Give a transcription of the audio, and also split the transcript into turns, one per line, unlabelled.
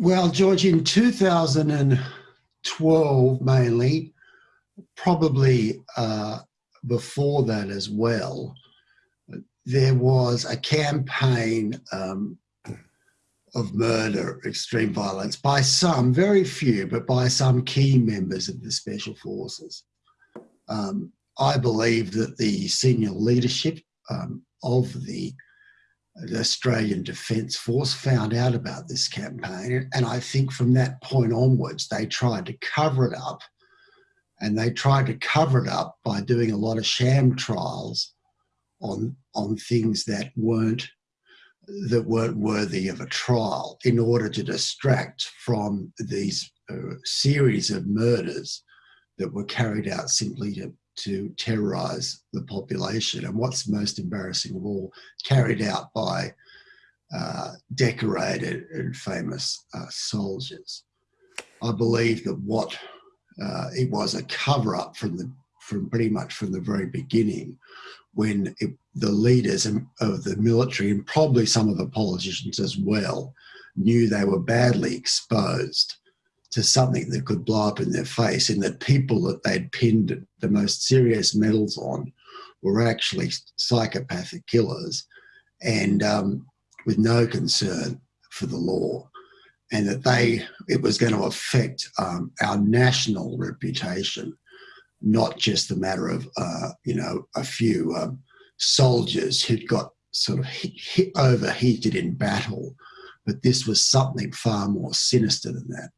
Well, George, in 2012 mainly, probably uh, before that as well, there was a campaign um, of murder, extreme violence by some, very few, but by some key members of the Special Forces. Um, I believe that the senior leadership um, of the, the, Australian Defence Force found out about this campaign. And I think from that point onwards, they tried to cover it up. And they tried to cover it up by doing a lot of sham trials on, on things that weren't that weren't worthy of a trial in order to distract from these uh, series of murders that were carried out simply to, to terrorize the population. And what's most embarrassing of all, carried out by uh, decorated and famous uh, soldiers. I believe that what uh, it was a cover up from the from pretty much from the very beginning when it, the leaders of the military and probably some of the politicians as well knew they were badly exposed to something that could blow up in their face and that people that they'd pinned the most serious medals on were actually psychopathic killers and um, with no concern for the law and that they it was going to affect um, our national reputation not just a matter of uh, you know a few um, soldiers who'd got sort of hit, hit overheated in battle but this was something far more sinister than that